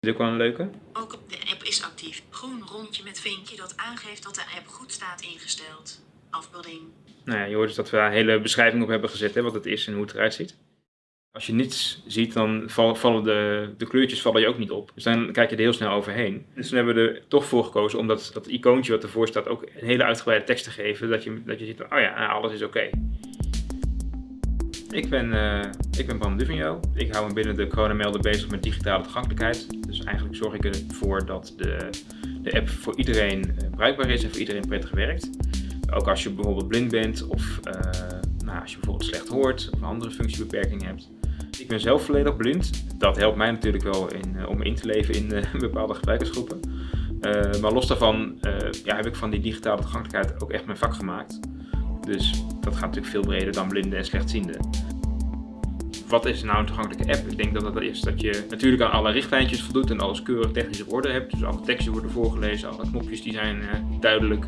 Dit is ook wel een leuke. Ook op de app is actief. Groen rondje met vinkje dat aangeeft dat de app goed staat ingesteld. Afbeelding. Nou ja, je hoort dus dat we daar een hele beschrijving op hebben gezet, hè, wat het is en hoe het eruit ziet. Als je niets ziet, dan val- vallen de, de kleurtjes vallen je ook niet op. Dus dan kijk je er heel snel overheen. Dus toen hebben we er toch voor gekozen om dat, dat icoontje wat ervoor staat ook een hele uitgebreide tekst te geven. Dat je, dat je ziet, oh ja, alles is oké. Ik ben, eh, ik ben Bram Duvigno. Ik hou me binnen de coronamelden bezig met digitale toegankelijkheid. Dus eigenlijk zorg ik ervoor dat de, de app voor iedereen eh, bruikbaar is en voor iedereen prettig werkt. Ook als je bijvoorbeeld blind bent of eh, nou, als je bijvoorbeeld slecht hoort of een andere functiebeperking hebt. Ik ben zelf volledig blind. Dat helpt mij natuurlijk wel in, om in te leven in bepaalde gebruikersgroepen. Maar los daarvan ja, heb ik van die digitale toegankelijkheid ook echt mijn vak gemaakt. Dus dat gaat natuurlijk veel breder dan blinden en slechtzienden. Wat is nou een toegankelijke app? Ik denk dat dat is dat je natuurlijk aan alle richtlijntjes voldoet en alles keurig technisch op orde hebt. Dus alle teksten worden voorgelezen, alle knopjes die zijn eh, duidelijk.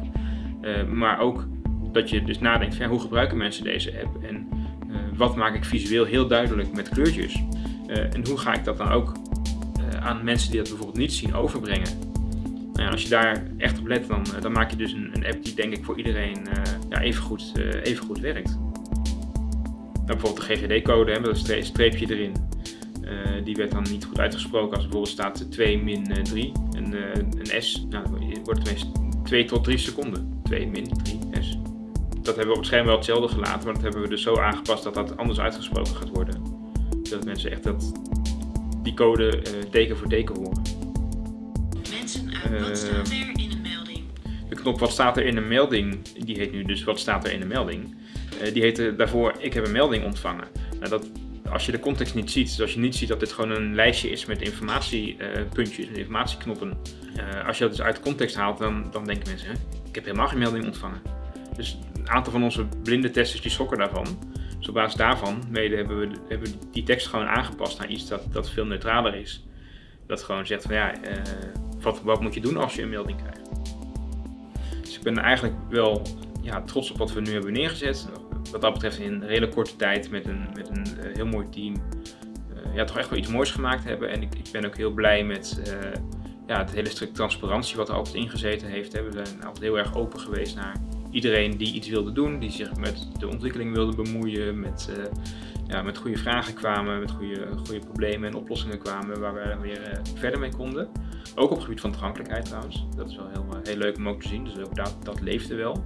Eh, maar ook dat je dus nadenkt van hoe gebruiken mensen deze app en eh, wat maak ik visueel heel duidelijk met kleurtjes. En hoe ga ik dat dan ook aan mensen die dat bijvoorbeeld niet zien overbrengen. Nou ja, als je daar echt op let, dan, dan maak je dus een, een app die denk ik voor iedereen ja, even, goed, even goed werkt. Bijvoorbeeld de GGD-code, met een stre- streepje erin. Eh, die werd dan niet goed uitgesproken als bijvoorbeeld staat 2 min eh, 3. En eh, een S, nou, wordt het meest 2 tot 3 seconden. 2 min 3 S. Dat hebben we op het scherm wel hetzelfde gelaten, maar dat hebben we dus zo aangepast dat dat anders uitgesproken gaat worden. Dat mensen echt dat, die code eh, teken voor teken horen. Mensen uit wat Eh, staat er in een melding? De knop wat staat er in een melding, die heet nu dus wat staat er in een melding. Eh, die heette daarvoor ik heb een melding ontvangen. Nou, dat, als je de context niet ziet, dus als je niet ziet dat dit gewoon een lijstje is met informatiepuntjes en informatieknoppen. eh, als je dat dus uit context haalt, dan, dan denken mensen, hè, ik heb helemaal geen melding ontvangen. Dus een aantal van onze blinde testers die schrokken daarvan. Dus op basis daarvan mede hebben we, hebben die tekst gewoon aangepast naar iets dat, dat veel neutraler is. Dat gewoon zegt van ja, eh, wat, wat moet je doen als je een melding krijgt. Dus ik ben eigenlijk wel ja, trots op wat we nu hebben neergezet. Wat dat betreft in een hele korte tijd met een, met een eh, heel mooi team. eh, ja, toch echt wel iets moois gemaakt hebben. En ik, ik ben ook heel blij met eh, ja, het hele stuk transparantie wat er altijd ingezeten heeft. We zijn altijd heel erg open geweest naar iedereen die iets wilde doen. Die zich met de ontwikkeling wilde bemoeien. Met, ja, met goede vragen kwamen, met goede, goede problemen en oplossingen kwamen waar we weer verder mee konden. Ook op het gebied van toegankelijkheid trouwens. Dat is wel heel, heel leuk om ook te zien. Dus ook dat, dat leefde wel.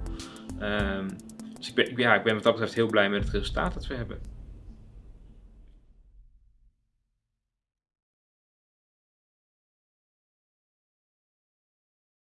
Ehm, dus ik ben, ja, ik ben wat dat betreft heel blij met het resultaat dat we hebben.